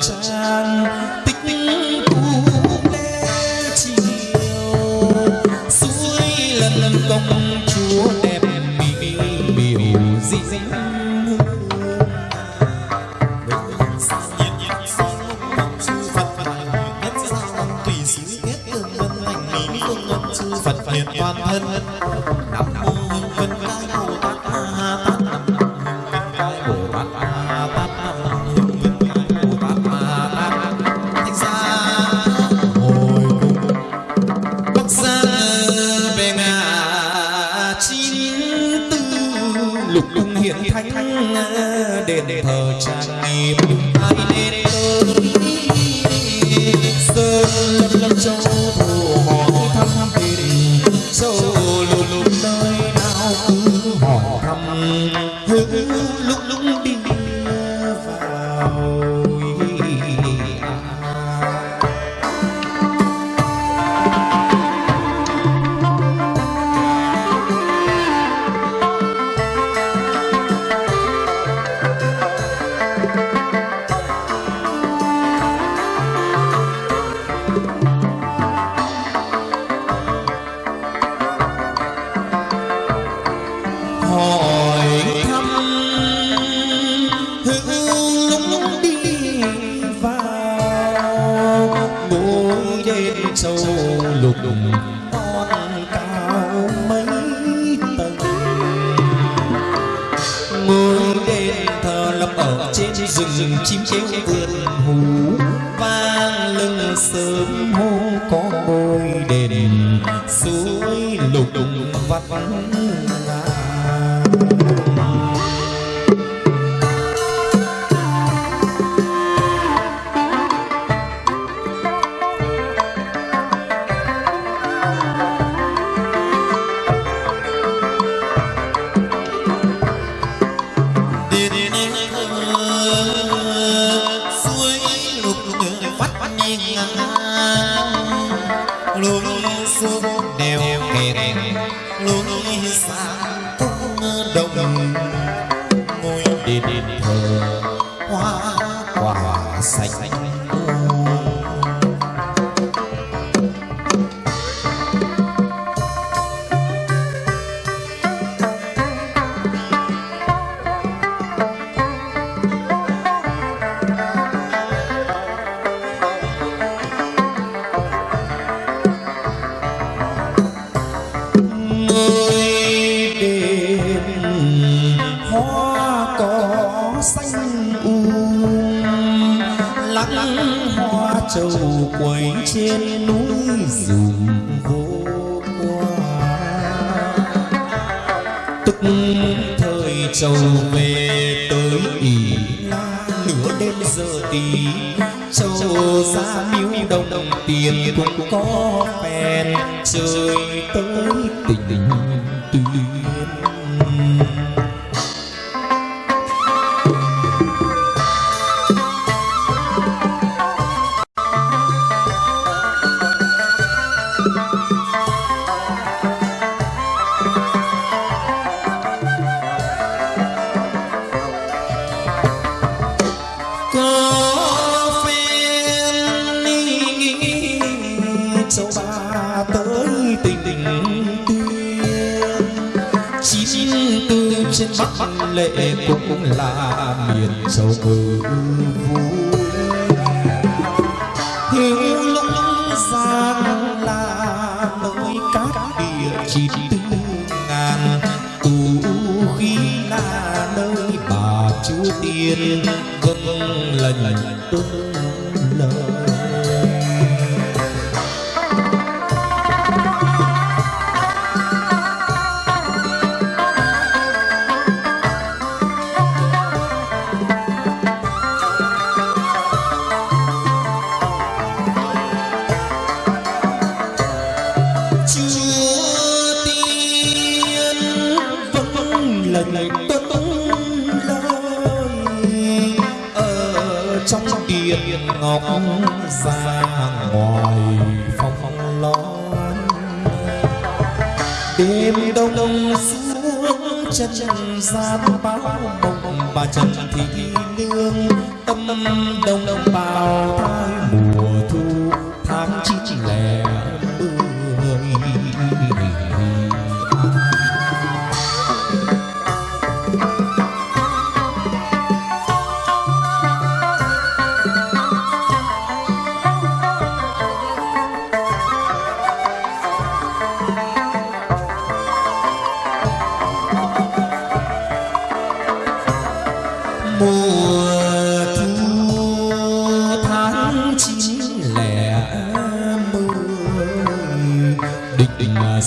trang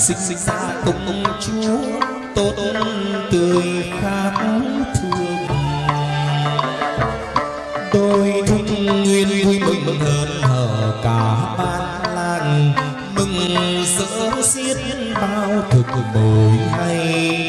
sinh ra công chúa, tốt tươi khác thương đôi thúc nguyên vui mừng hơn hở cả ban làng, mừng rỡ xiết bao thực bồi hay.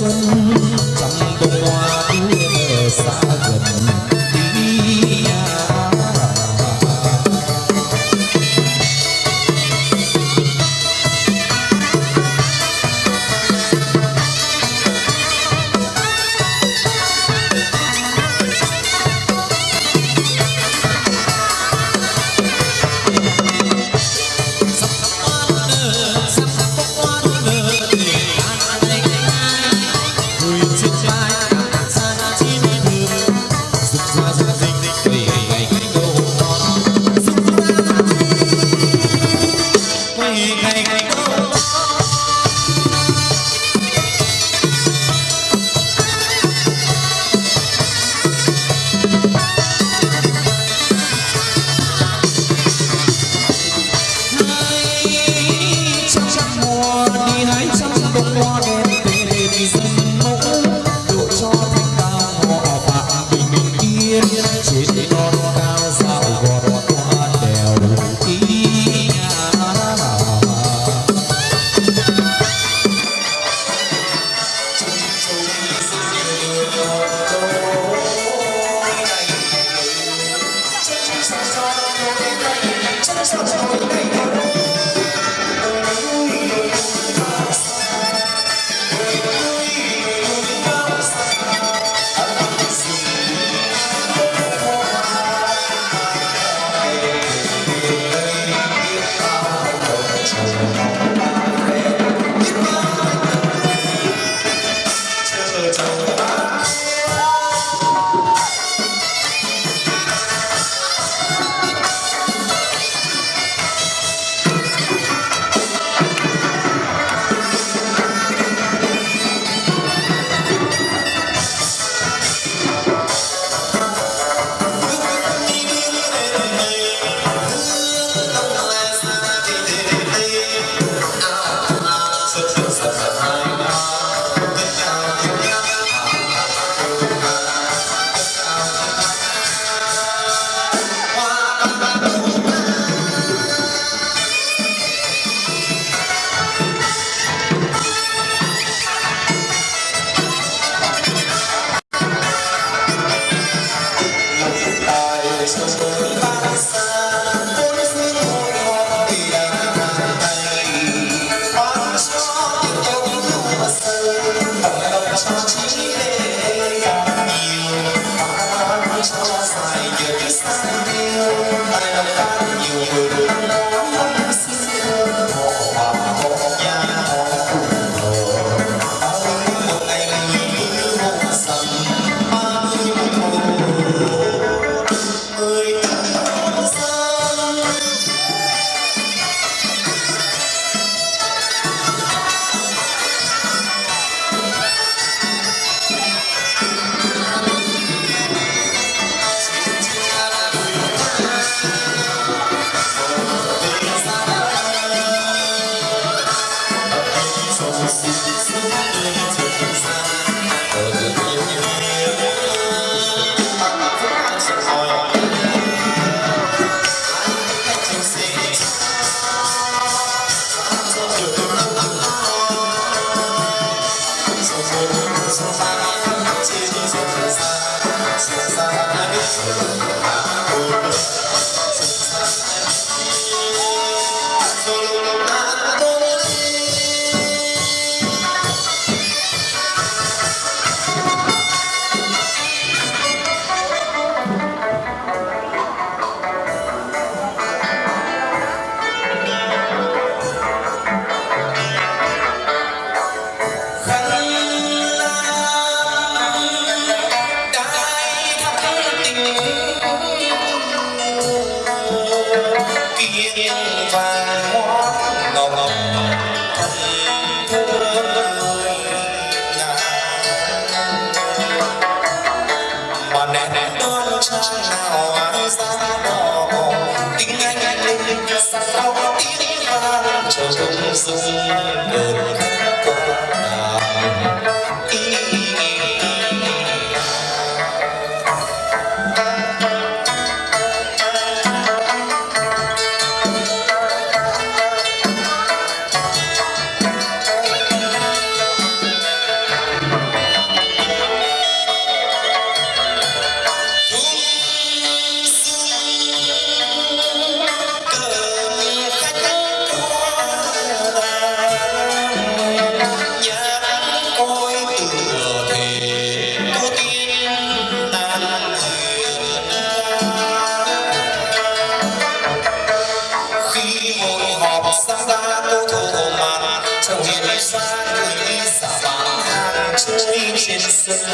Dung cơn khát xa gần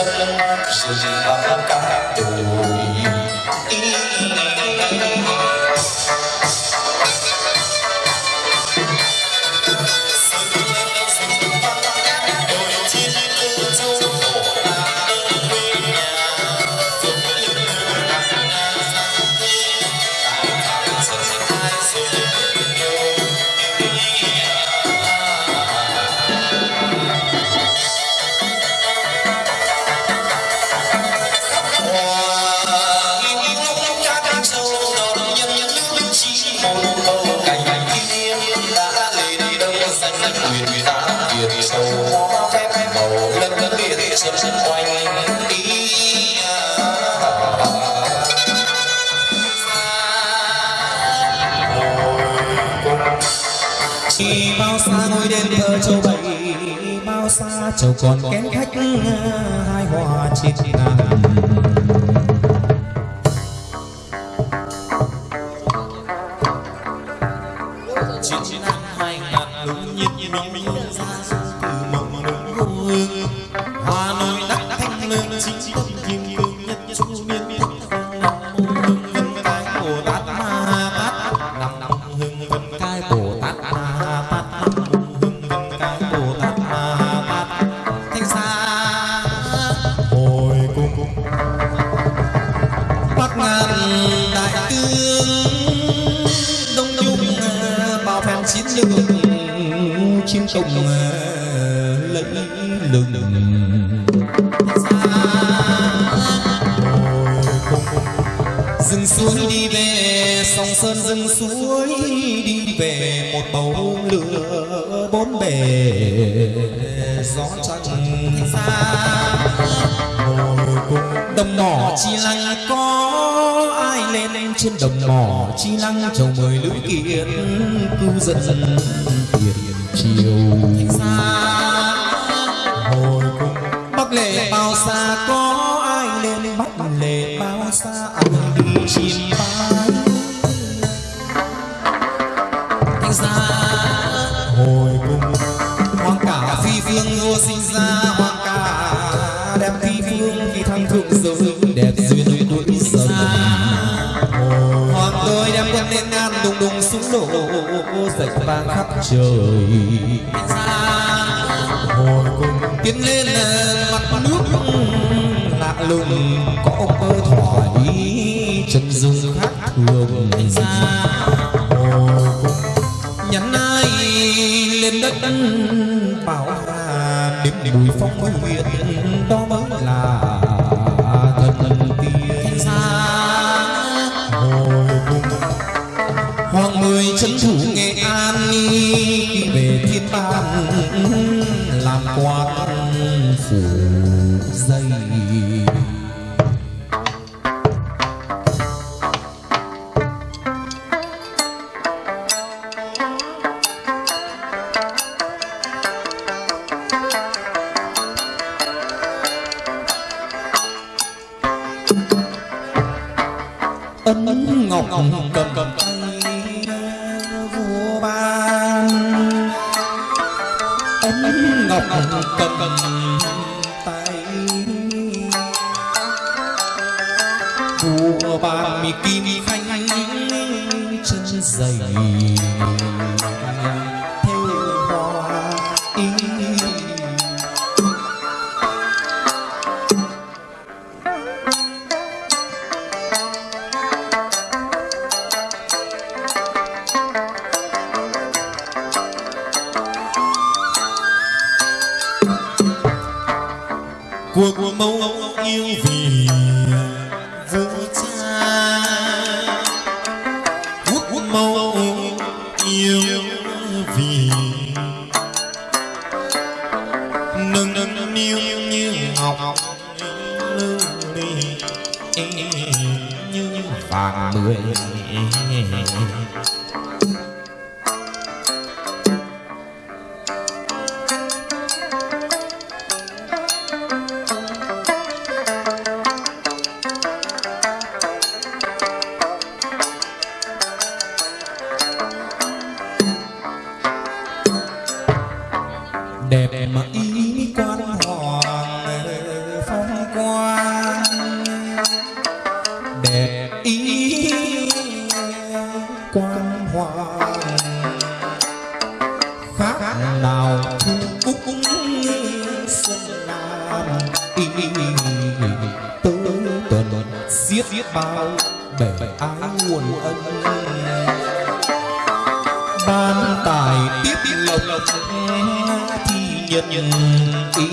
rừng và các cặp đủ chầu con kén khách hai hòa chín nàng Johnson. khắp trời. Hồi cùng tiến lên mặt nước lạ lùng, có cơ thoải chân dung khác thường. Hồi cùng nhắn ai lên đất bảo hà đêm đùi phong nguyện, đó mới là thần tiên. người trấn thủ nghệ an khi về thiên bang làm quan phủ tới tuần giết bao bể ái nguồn ân. ban tài tiếp lộc thì nhân nhân ý.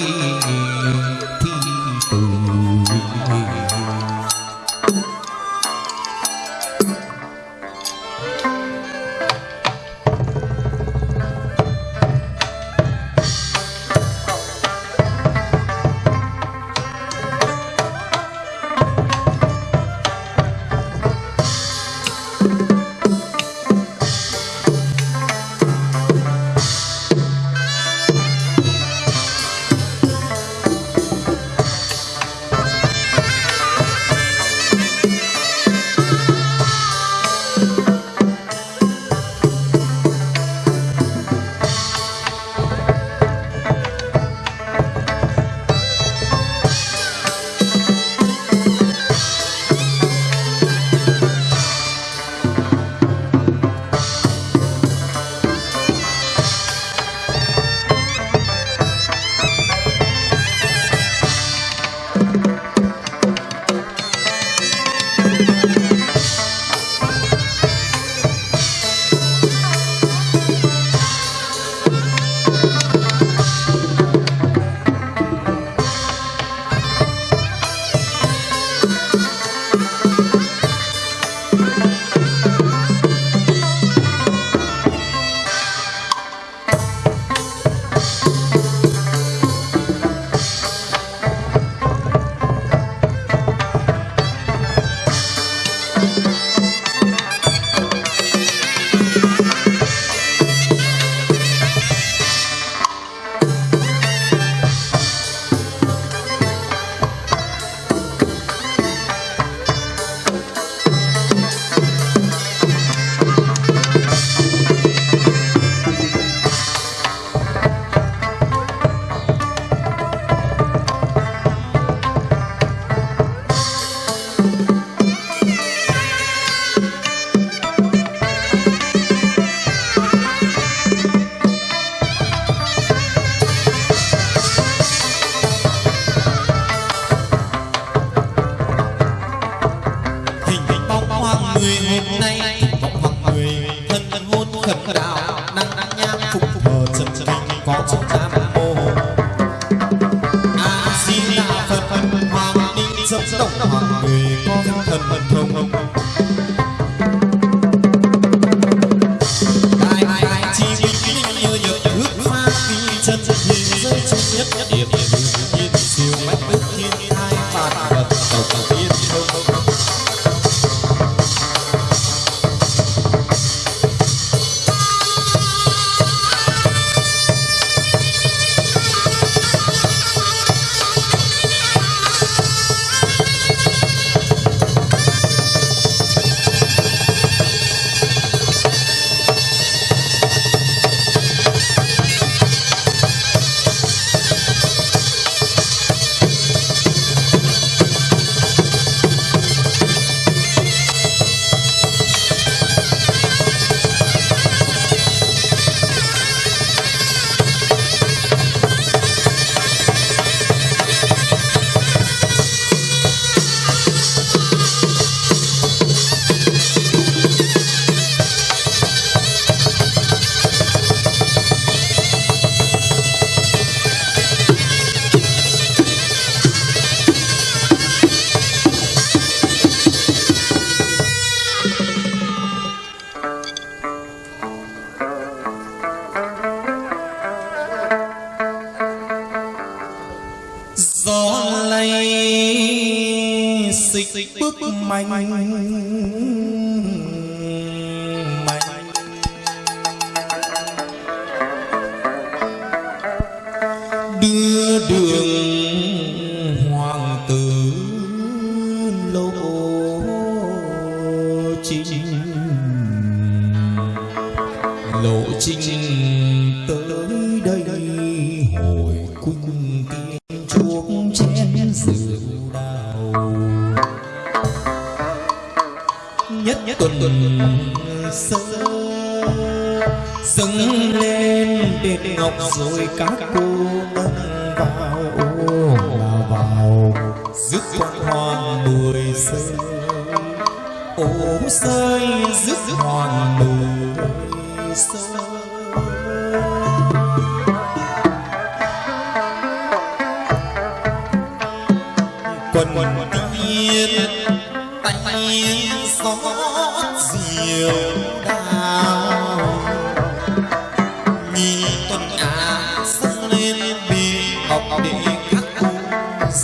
能能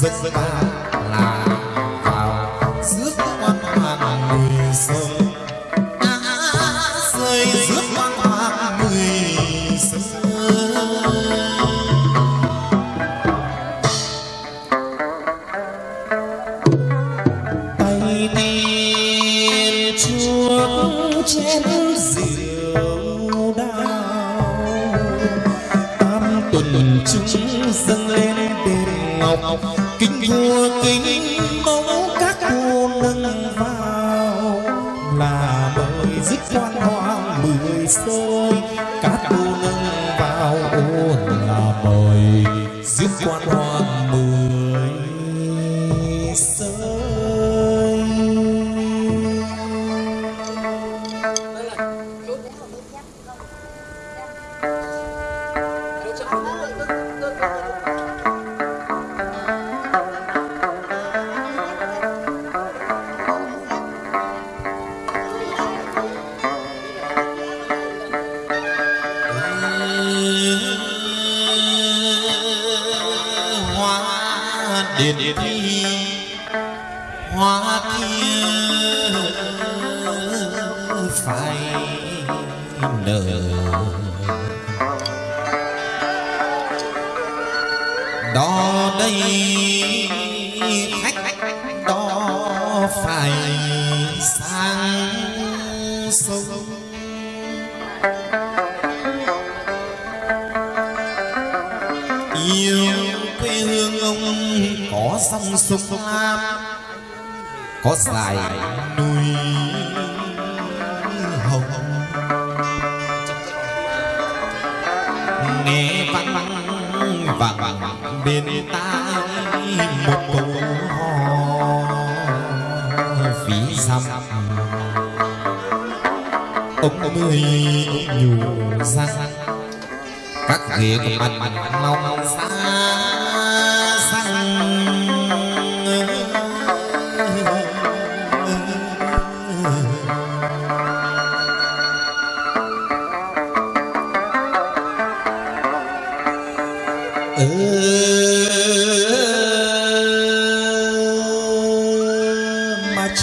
giấc mơ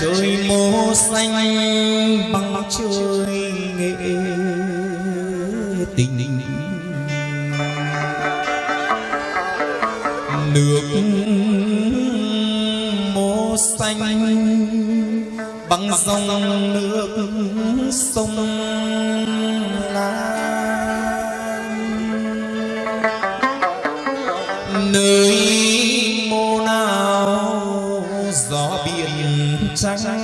trời mô xanh bằng trời nghệ. Tình nước mô xanh bằng dòng nước sông. sang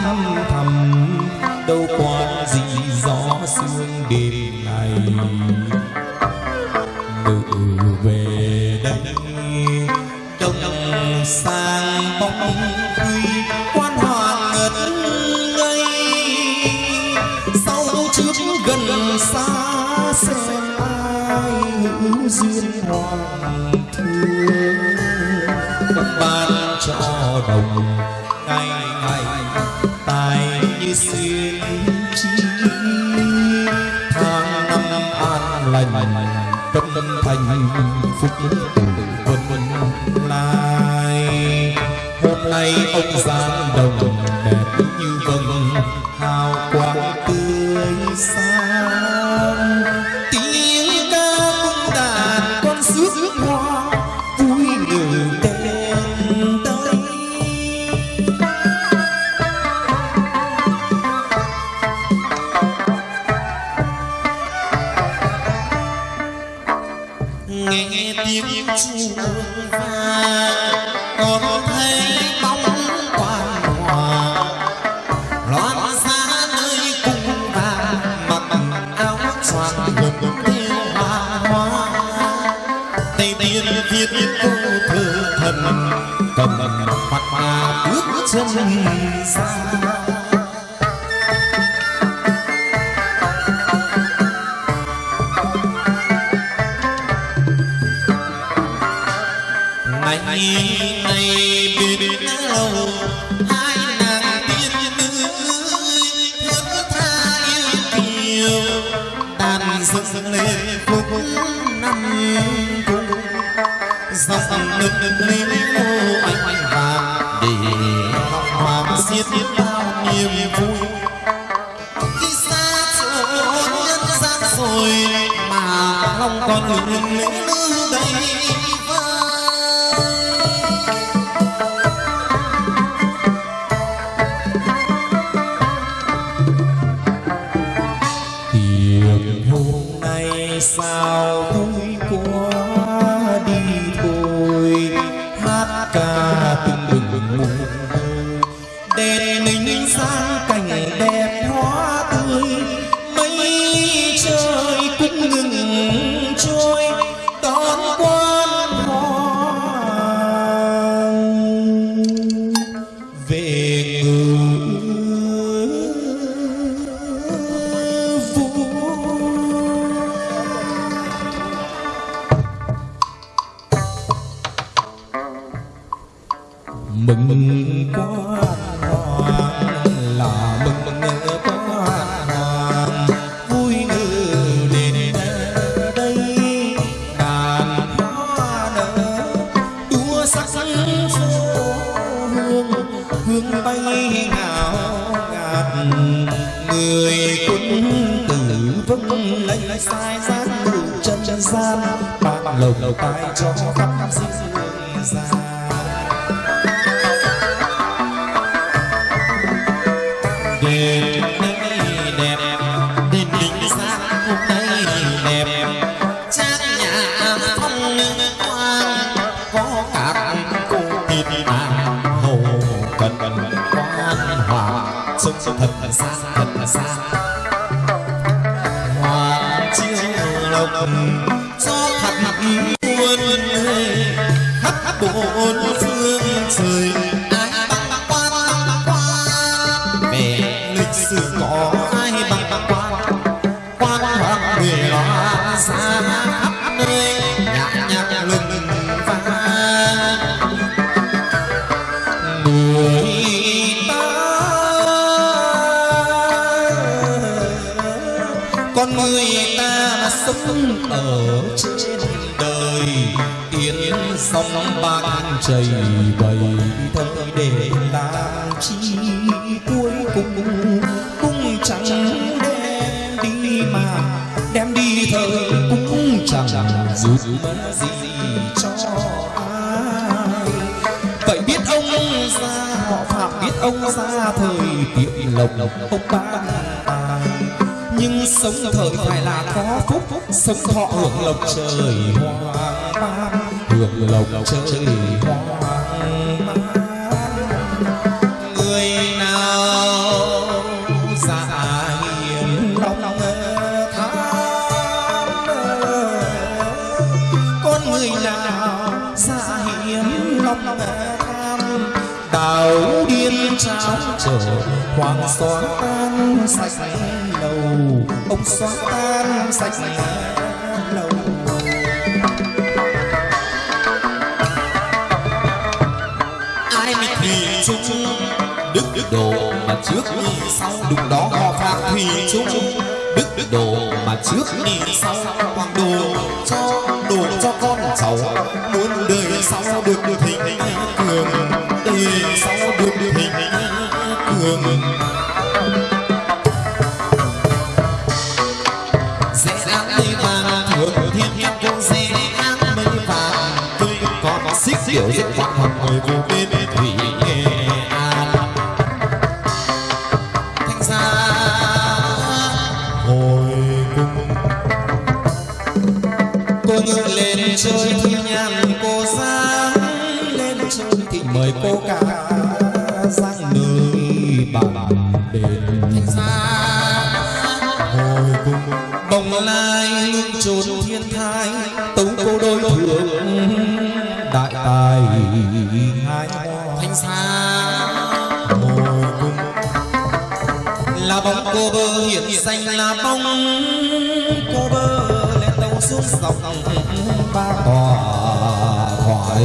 xa thành hạnh phúc xa hiếm lòng can đảo điên trao trở hoàng xóa tan sạch lầu ông xóa tan sạch lầu ai mịch thủy chung đức đức đồ mà trước đi sau đúng đó họ phạm thì chung đức đức đồ mà trước đi sau hoàng đồ cho giàu muốn đời sau được được thịnh cường đời sau được được thịnh cường. biển xanh là bóng cô bơ lên tàu xuống dọc ba tòa thoại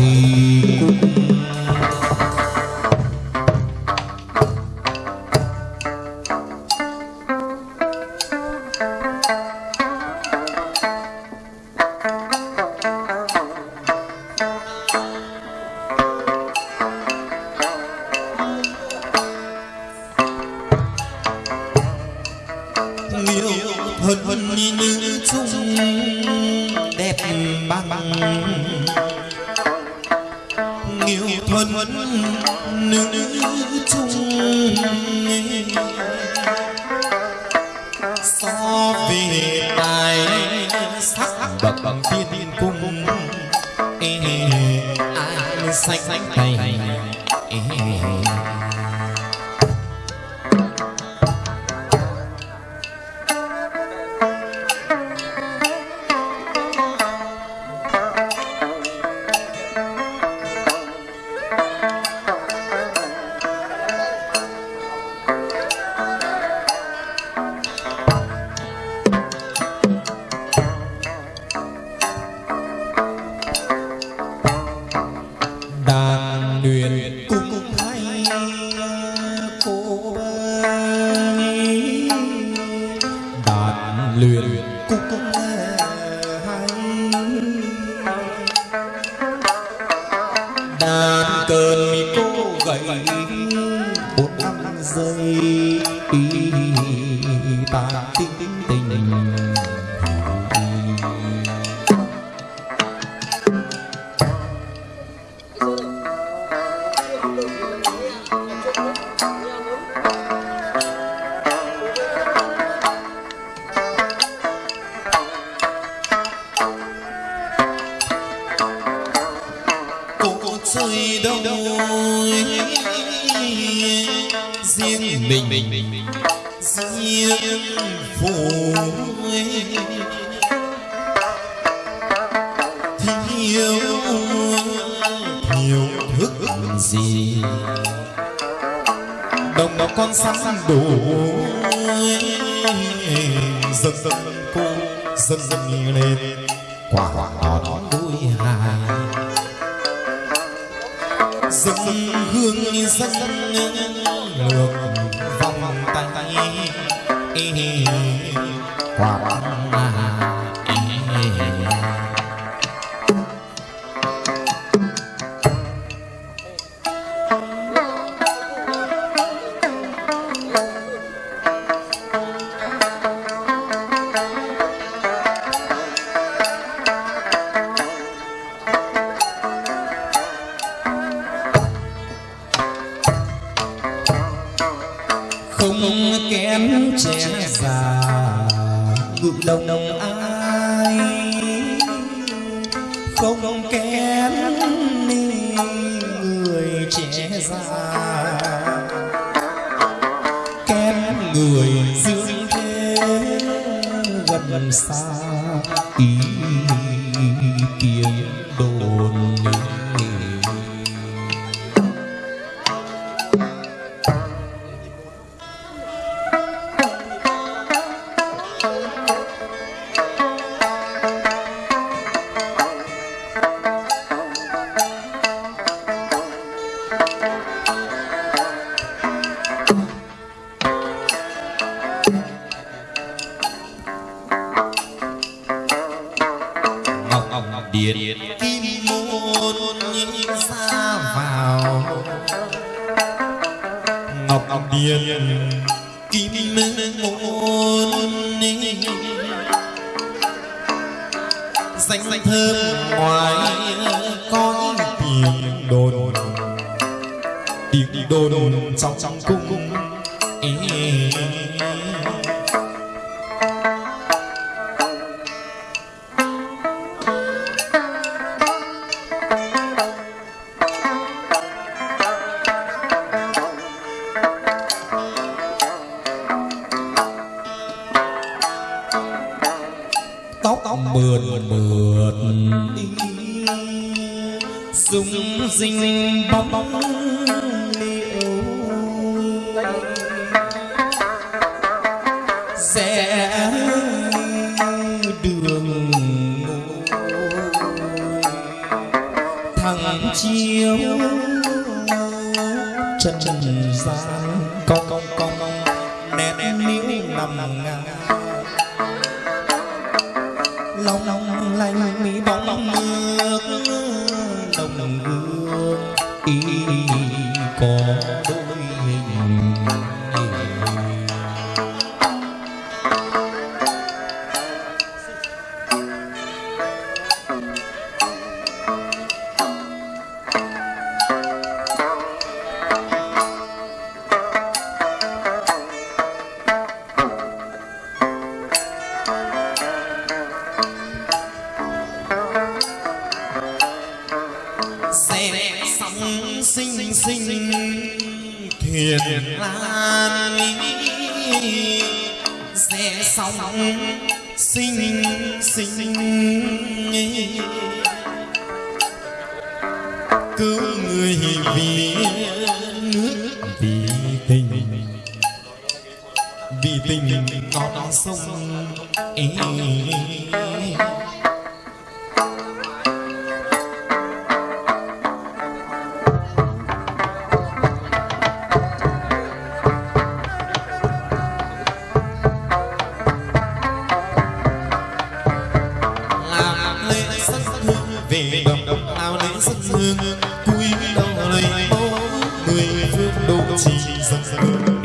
điện kim môn xa vào. Ngọc điện kim môn danh danh thơm ngoài có tiếng đồn. Tiếng đồn trong trong cung 轻轻松松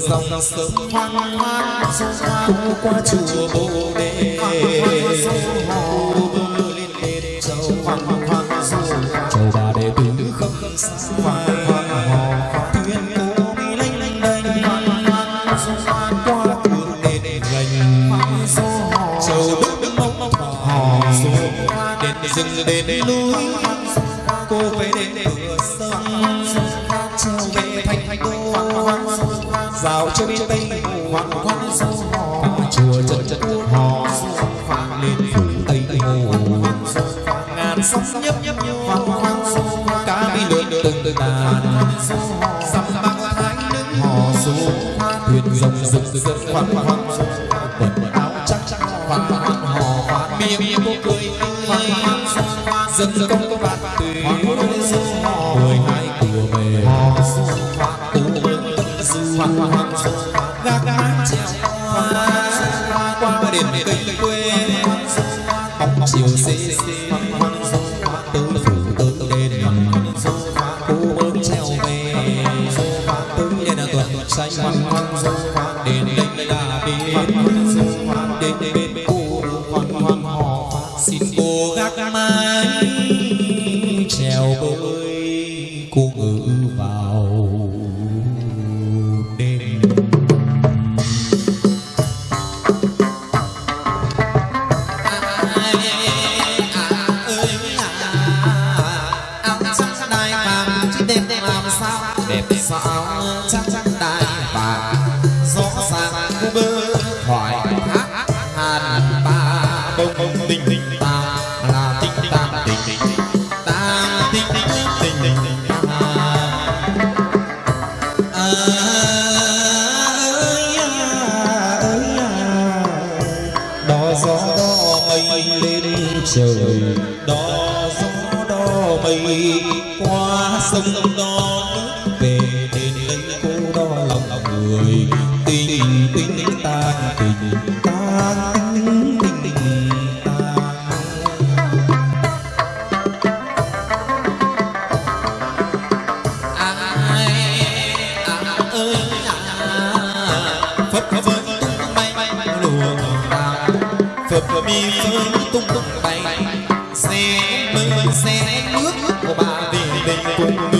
dòng sông hoang hoang cũng qua chùa bồ đề. Châu hoang hoang châu bà đề tính không xa. Hoang hoang tuyên cố đi lanh lanh đanh qua đường đền lành. Châu đức mong hò đền rừng đền lui rào cho đến tây hoàng quan sâu hò. chùa chân chân hò hoàng lên phủ tây hồ. ngàn sông nhấp nhấp hoàng quan sâu cá bi lượn từng từng đàn. Sầm bạc thái nữ. Hò. Số thuyền rồng rực rực hoàng hoàng quần áo chắc chắc hoàng hoàng hò. Miệng miệng cười dân công Thank you.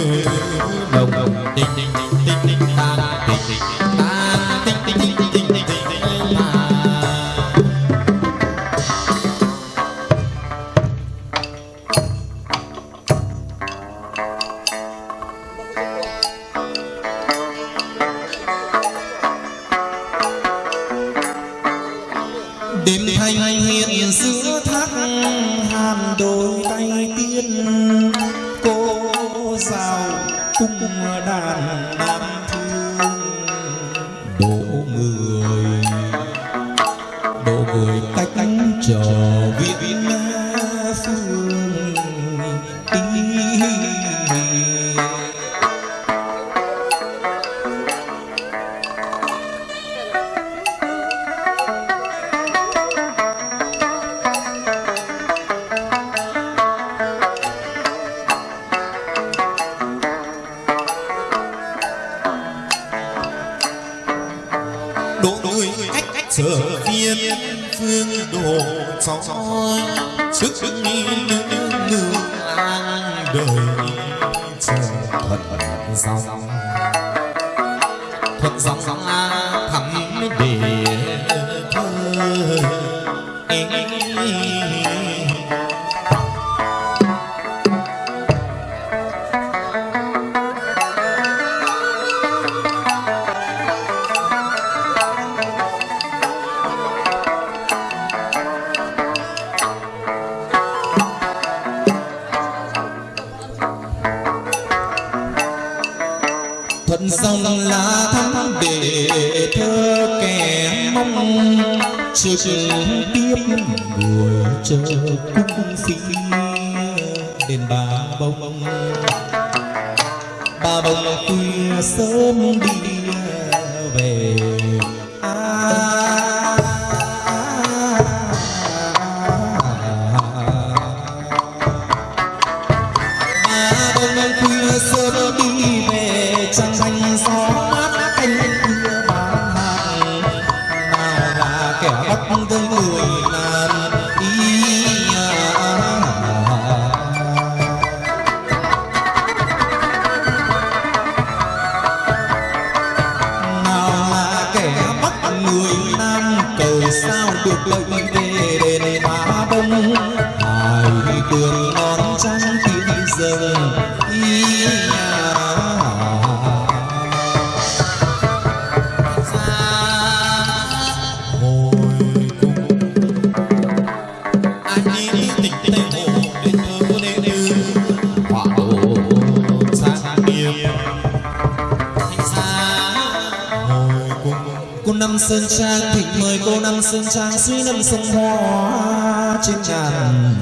Sông hoa trên ngàn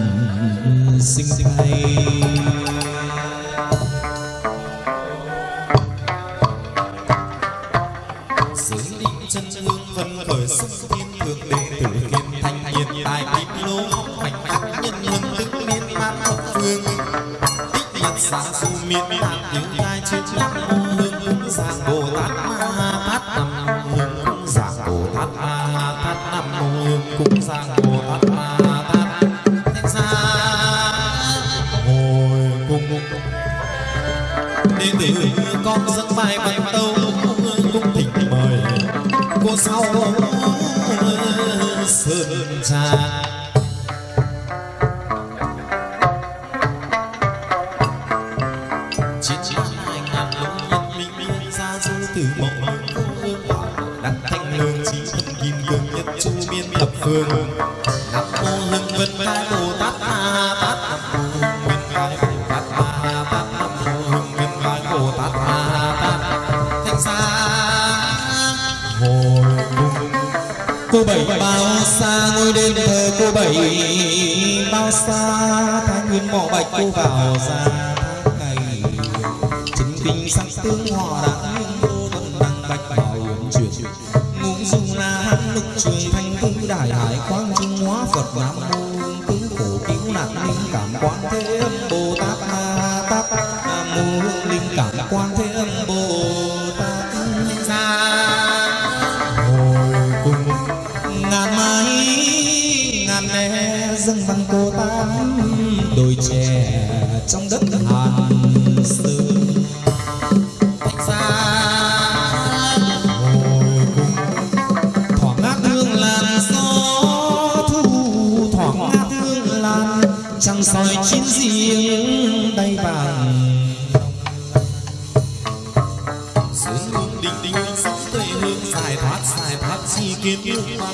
sinh hay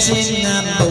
trên ngàn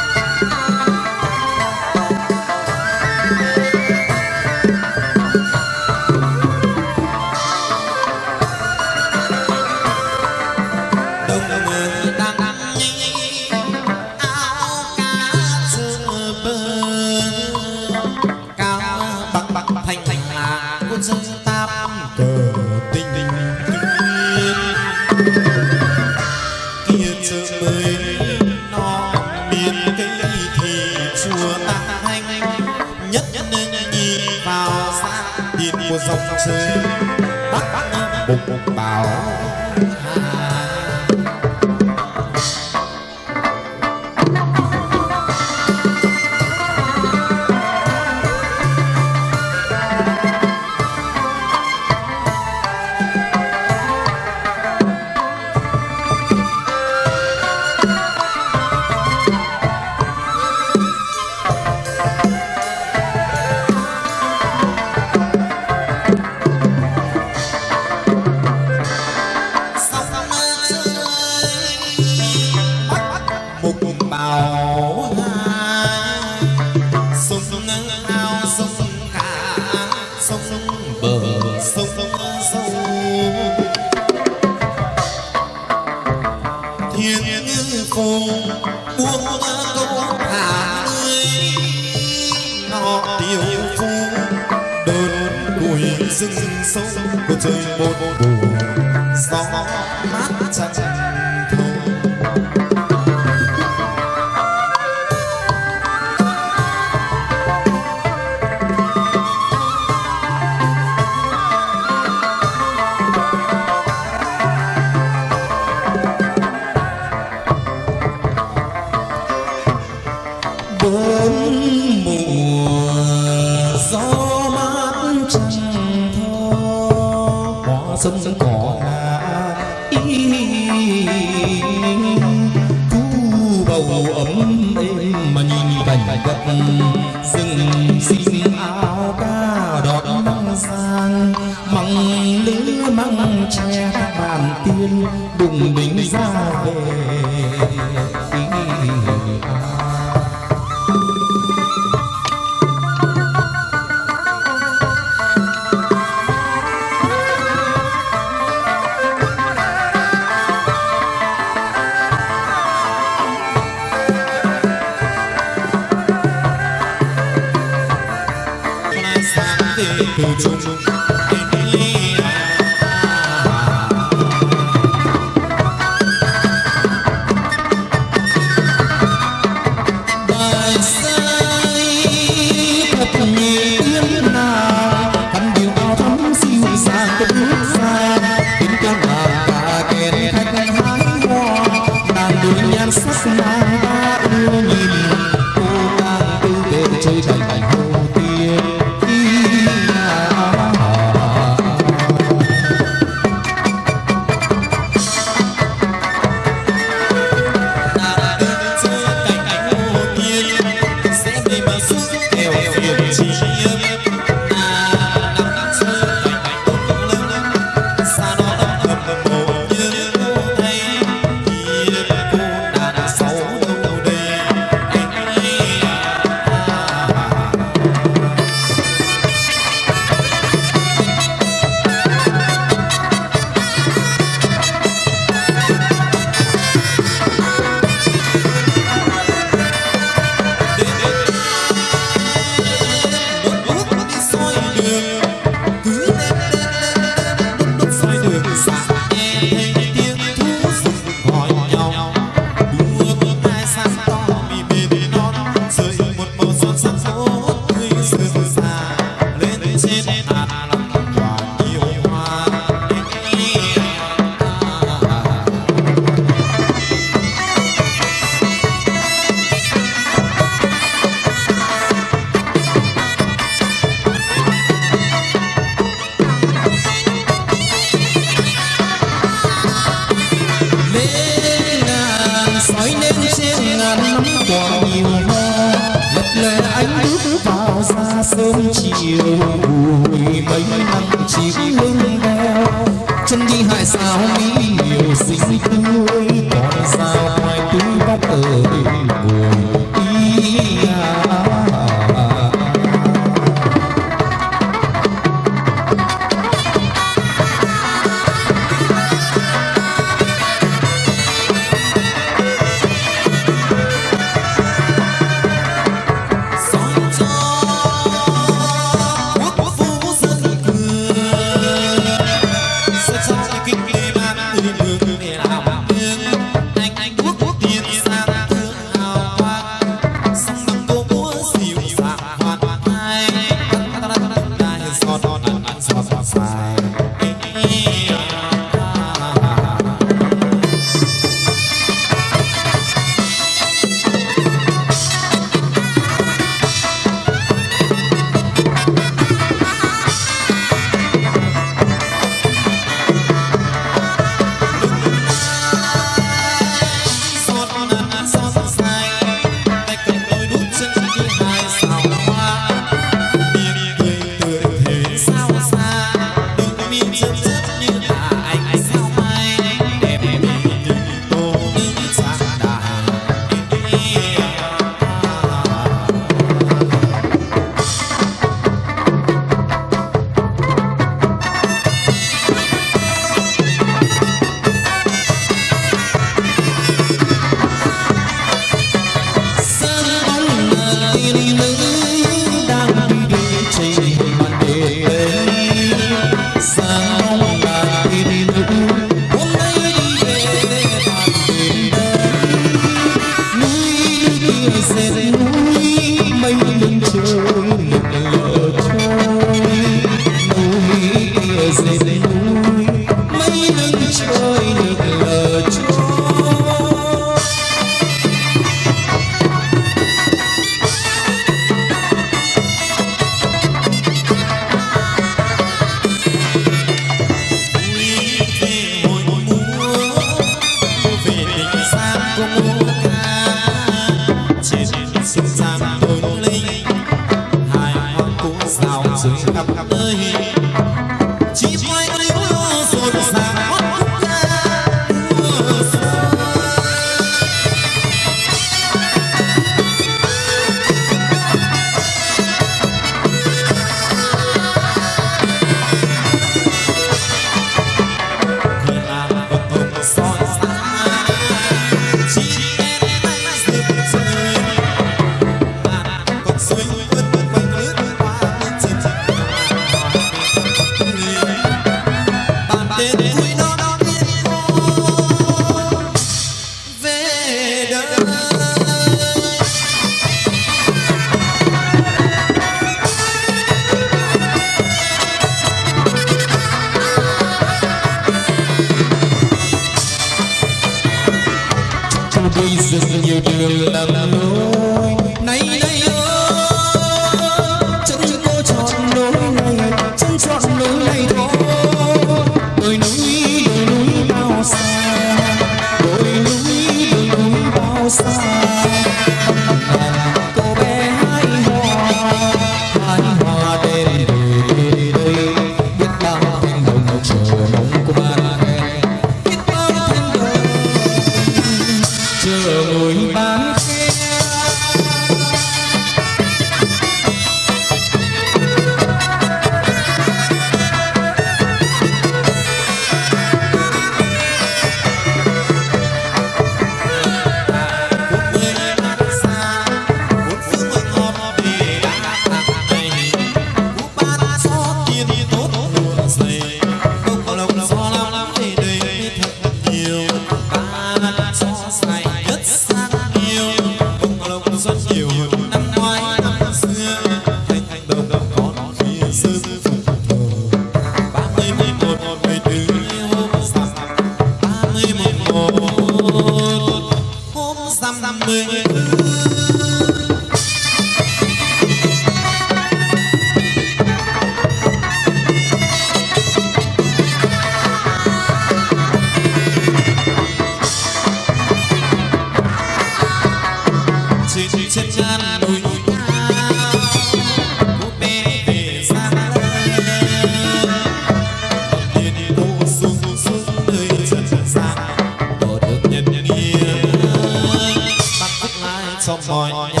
mỏi nhà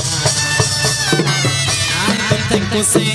ai cũng thành cô xe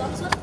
어떤 선